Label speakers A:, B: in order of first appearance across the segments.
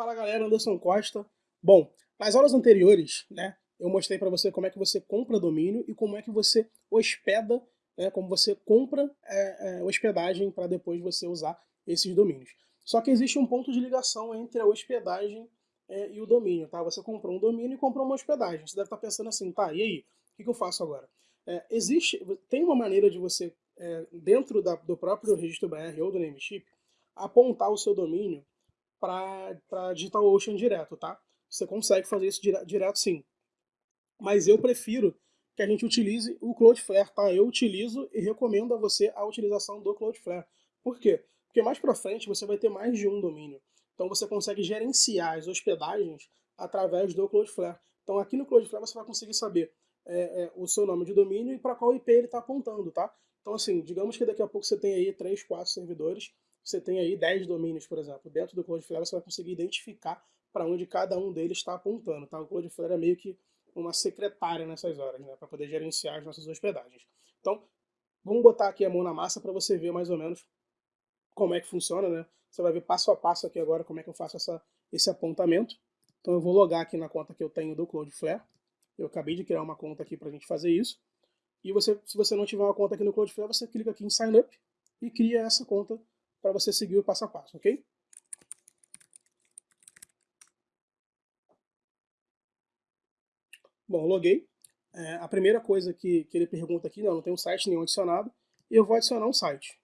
A: Fala galera, Anderson Costa. Bom, nas aulas anteriores, né, eu mostrei para você como é que você compra domínio e como é que você hospeda, né, como você compra é, é, hospedagem para depois você usar esses domínios. Só que existe um ponto de ligação entre a hospedagem é, e o domínio, tá? Você comprou um domínio e comprou uma hospedagem. Você deve estar pensando assim, tá, e aí? O que, que eu faço agora? É, existe, tem uma maneira de você, é, dentro da, do próprio registro BR ou do Nameship, apontar o seu domínio para DigitalOcean direto, tá? Você consegue fazer isso dire direto sim. Mas eu prefiro que a gente utilize o Cloudflare, tá? Eu utilizo e recomendo a você a utilização do Cloudflare. Por quê? Porque mais para frente você vai ter mais de um domínio. Então você consegue gerenciar as hospedagens através do Cloudflare. Então aqui no Cloudflare você vai conseguir saber é, é, o seu nome de domínio e para qual IP ele está apontando, tá? Então assim, digamos que daqui a pouco você tem aí 3, 4 servidores você tem aí 10 domínios, por exemplo. Dentro do Cloudflare você vai conseguir identificar para onde cada um deles está apontando. Tá? O Cloudflare é meio que uma secretária nessas horas, né? para poder gerenciar as nossas hospedagens. Então, vamos botar aqui a mão na massa para você ver mais ou menos como é que funciona. Né? Você vai ver passo a passo aqui agora como é que eu faço essa, esse apontamento. Então eu vou logar aqui na conta que eu tenho do Cloudflare. Eu acabei de criar uma conta aqui para a gente fazer isso. E você, se você não tiver uma conta aqui no Cloudflare, você clica aqui em Sign Up e cria essa conta para você seguir o passo a passo, ok? Bom, loguei. É, a primeira coisa que, que ele pergunta aqui, não, não tem um site nenhum adicionado, eu vou adicionar um site.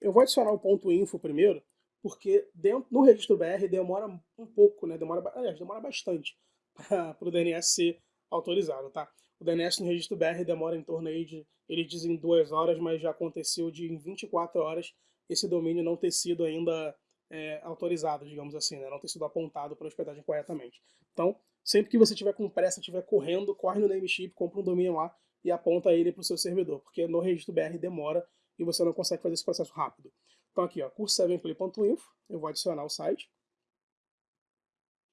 A: Eu vou adicionar o ponto .info primeiro, porque dentro, no registro BR demora um pouco, né? Demora, aliás, demora bastante para o DNS ser autorizado, tá? O DNS no registro BR demora em torno aí de, ele diz em duas horas, mas já aconteceu de em 24 horas esse domínio não ter sido ainda é, autorizado, digamos assim, né? não ter sido apontado para hospedagem corretamente. Então, sempre que você tiver com pressa, estiver correndo, corre no Nameship, compra um domínio lá e aponta ele para o seu servidor, porque no registro BR demora e você não consegue fazer esse processo rápido. Então aqui, ó, curso7play.info, eu vou adicionar o site.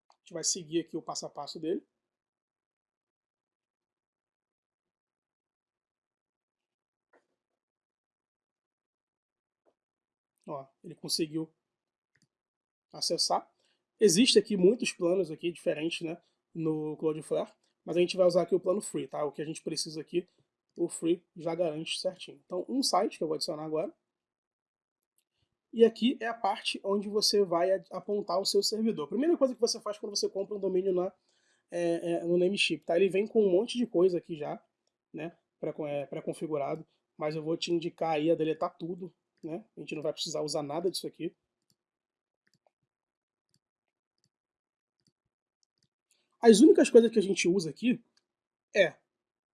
A: A gente vai seguir aqui o passo a passo dele. Ó, ele conseguiu acessar. Existe aqui muitos planos aqui diferentes, né, no Cloudflare, mas a gente vai usar aqui o plano free, tá? O que a gente precisa aqui, o free já garante certinho. Então, um site que eu vou adicionar agora. E aqui é a parte onde você vai apontar o seu servidor. A primeira coisa que você faz quando você compra um domínio na, é, é, no Nameship, tá? Ele vem com um monte de coisa aqui já, né, pré-configurado, é, mas eu vou te indicar aí a deletar tudo, né? A gente não vai precisar usar nada disso aqui. As únicas coisas que a gente usa aqui é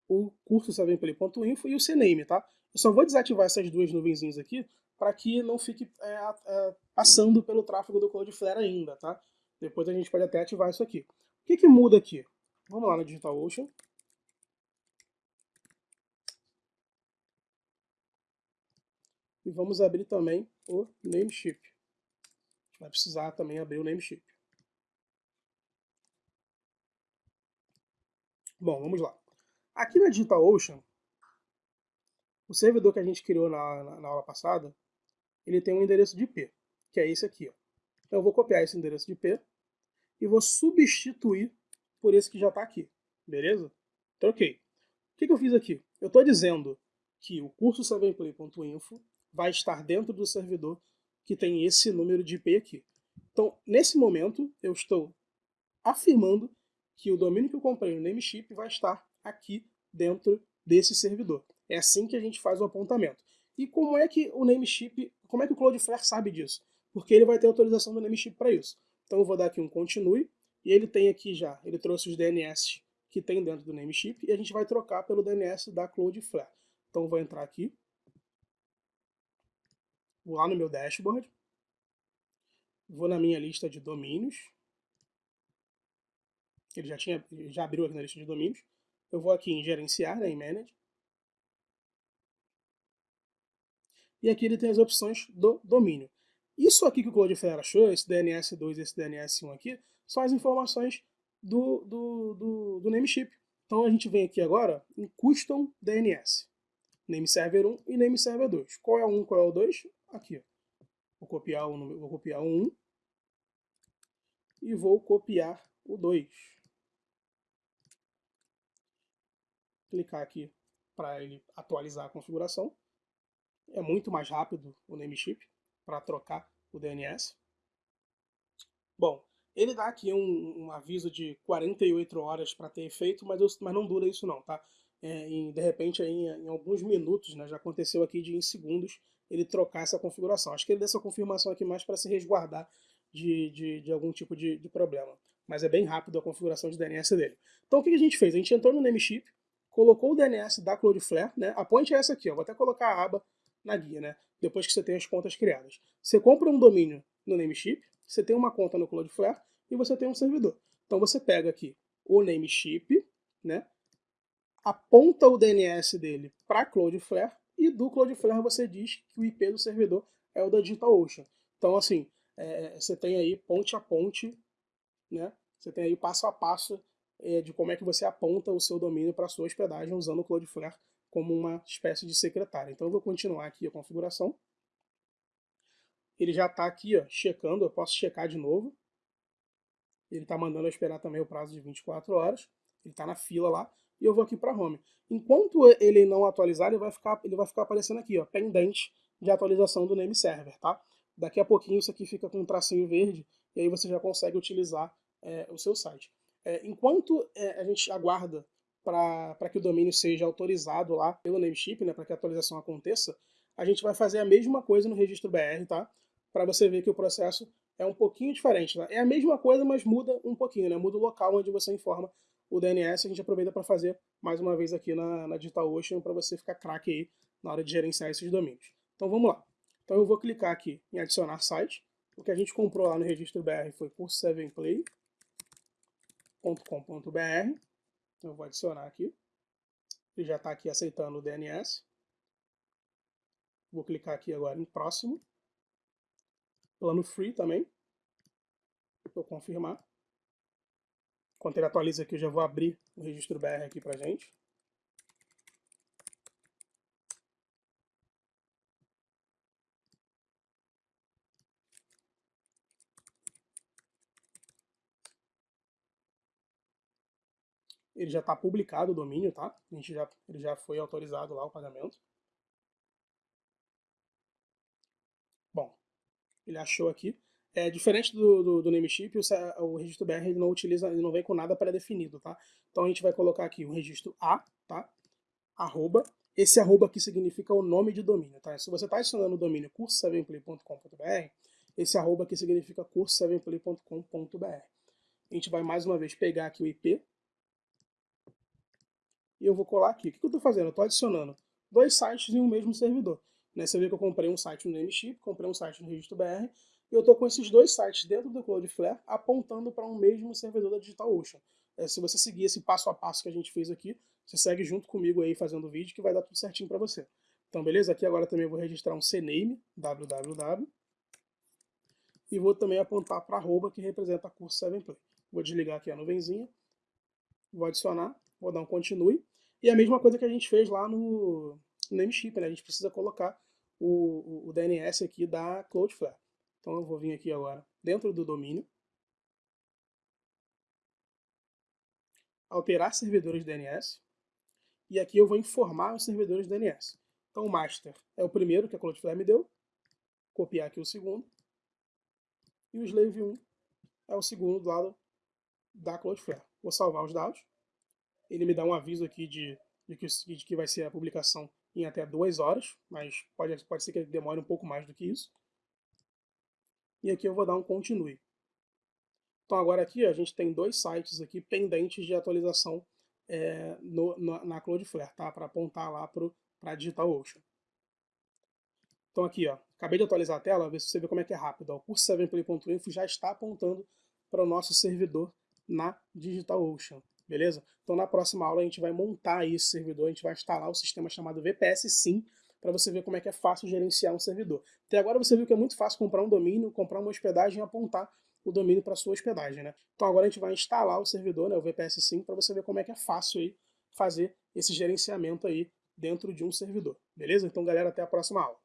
A: o curso savenplay.info e o CNAME, tá? Eu só vou desativar essas duas nuvenzinhas aqui para que não fique é, é, passando pelo tráfego do Cloudflare ainda, tá? Depois a gente pode até ativar isso aqui. O que, que muda aqui? Vamos lá no DigitalOcean. E vamos abrir também o Nameship. A gente vai precisar também abrir o Nameship. Bom, vamos lá. Aqui na DigitalOcean, o servidor que a gente criou na, na, na, aula passada, ele tem um endereço de IP, que é esse aqui. Ó. Então eu vou copiar esse endereço de IP e vou substituir por esse que já está aqui, beleza? Troquei. O que, que eu fiz aqui? Eu estou dizendo que o curso 7play.info vai estar dentro do servidor que tem esse número de IP aqui. Então, nesse momento, eu estou afirmando que o domínio que eu comprei no Nameship vai estar aqui dentro desse servidor. É assim que a gente faz o apontamento. E como é que o Nameship, como é que o Cloudflare sabe disso? Porque ele vai ter autorização do Nameship para isso. Então eu vou dar aqui um continue, e ele tem aqui já, ele trouxe os DNS que tem dentro do Nameship, e a gente vai trocar pelo DNS da Cloudflare. Então eu vou entrar aqui, vou lá no meu dashboard, vou na minha lista de domínios, ele já, tinha, já abriu aqui na lista de domínios, eu vou aqui em gerenciar, né, em manage, e aqui ele tem as opções do domínio. Isso aqui que o Cloudflare achou, esse DNS2 e esse DNS1 aqui, são as informações do, do, do, do Nameship. Então a gente vem aqui agora em Custom DNS. Name Server 1 e Name Server 2. Qual é o 1, qual é o 2? Aqui. Vou copiar o vou copiar o 1 e vou copiar o 2. Clicar aqui para ele atualizar a configuração. É muito mais rápido o Nameship para trocar o DNS. Bom, ele dá aqui um, um aviso de 48 horas para ter efeito, mas, eu, mas não dura isso não, tá? É, em, de repente, aí, em, em, alguns minutos, né, já aconteceu aqui de em segundos, ele trocar essa configuração. Acho que ele deu essa confirmação aqui mais para se resguardar de, de, de algum tipo de, de, problema. Mas é bem rápido a configuração de DNS dele. Então o que a gente fez? A gente entrou no Nameship, colocou o DNS da Cloudflare, né? a ponte é essa aqui, ó. vou até colocar a aba na guia, né? depois que você tem as contas criadas. Você compra um domínio no Nameship, você tem uma conta no Cloudflare e você tem um servidor. Então você pega aqui o Nameship, né? Aponta o DNS dele para Cloudflare e do Cloudflare você diz que o IP do servidor é o da DigitalOcean. Então, assim, é, você tem aí ponte a ponte, né? Você tem aí passo a passo é, de como é que você aponta o seu domínio para sua hospedagem usando o Cloudflare como uma espécie de secretária. Então eu vou continuar aqui a configuração. Ele já está aqui, ó, checando, eu posso checar de novo. Ele está mandando eu esperar também o prazo de 24 horas. Ele está na fila lá. E eu vou aqui para home. Enquanto ele não atualizar, ele vai ficar, ele vai ficar aparecendo aqui, ó, pendente de atualização do name server, tá? Daqui a pouquinho isso aqui fica com um tracinho verde e aí você já consegue utilizar é, o seu site. É, enquanto é, a gente aguarda para que o domínio seja autorizado lá pelo Nameship, né, para que a atualização aconteça, a gente vai fazer a mesma coisa no registro BR, tá? Para você ver que o processo é um pouquinho diferente. Tá? É a mesma coisa, mas muda um pouquinho, né? Muda o local onde você informa o DNS. A gente aproveita para fazer mais uma vez aqui na, na DigitalOcean para você ficar craque aí na hora de gerenciar esses domínios. Então vamos lá. Então eu vou clicar aqui em adicionar site. O que a gente comprou lá no registro BR foi curso7play.com.br. Então eu vou adicionar aqui. Ele já está aqui aceitando o DNS. Vou clicar aqui agora em próximo. Plano free também. Vou confirmar. Enquanto ele atualiza aqui, eu já vou abrir o registro BR aqui pra gente. ele já está publicado o domínio, tá? A gente já, ele já foi autorizado lá o pagamento. Bom, ele achou aqui. É diferente do, do, do Nameship, o, o registro BR ele não utiliza, ele não vem com nada pré-definido, tá? Então a gente vai colocar aqui o registro A, tá? Arroba. Esse arroba aqui significa o nome de domínio, tá? Se você está adicionando o domínio curso7play.com.br, esse arroba aqui significa curso7play.com.br. A gente vai mais uma vez pegar aqui o IP, e eu vou colar aqui. O que eu estou fazendo? Eu estou adicionando dois sites em um mesmo servidor. Né? Você vê que eu comprei um site no Nameship, comprei um site no Registro BR, eu estou com esses dois sites dentro do Cloudflare apontando para um mesmo servidor da DigitalOcean. É, se você seguir esse passo a passo que a gente fez aqui, você segue junto comigo aí fazendo o vídeo que vai dar tudo certinho para você. Então, beleza? Aqui agora também eu vou registrar um CNAME, www, e vou também apontar para arroba que representa a curso 7play. Vou desligar aqui a nuvenzinha, vou adicionar, vou dar um continue, e a mesma coisa que a gente fez lá no, no Nameship, né? A gente precisa colocar o, o, o DNS aqui da Cloudflare. Então eu vou vir aqui agora dentro do domínio, alterar servidores DNS, e aqui eu vou informar os servidores DNS. Então o master é o primeiro que a Cloudflare me deu, copiar aqui o segundo, e o slave 1 é o segundo do lado da Cloudflare. Vou salvar os dados, ele me dá um aviso aqui de, de, que, de que vai ser a publicação em até duas horas, mas pode, pode ser que ele demore um pouco mais do que isso. E aqui eu vou dar um continue. Então agora aqui a gente tem dois sites aqui pendentes de atualização é, no, no, na Cloudflare, tá? para apontar lá para DigitalOcean. Então aqui, ó, acabei de atualizar a tela, ver se você vê como é que é rápido. Ó, o curso 7play.info já está apontando para o nosso servidor na DigitalOcean beleza? Então na próxima aula a gente vai montar esse servidor, a gente vai instalar o sistema chamado VPS Sim, para você ver como é que é fácil gerenciar um servidor. Até agora você viu que é muito fácil comprar um domínio, comprar uma hospedagem e apontar o domínio para sua hospedagem, né? Então agora a gente vai instalar o servidor, né, o VPS Sim, para você ver como é que é fácil aí fazer esse gerenciamento aí dentro de um servidor, beleza? Então galera, até a próxima aula.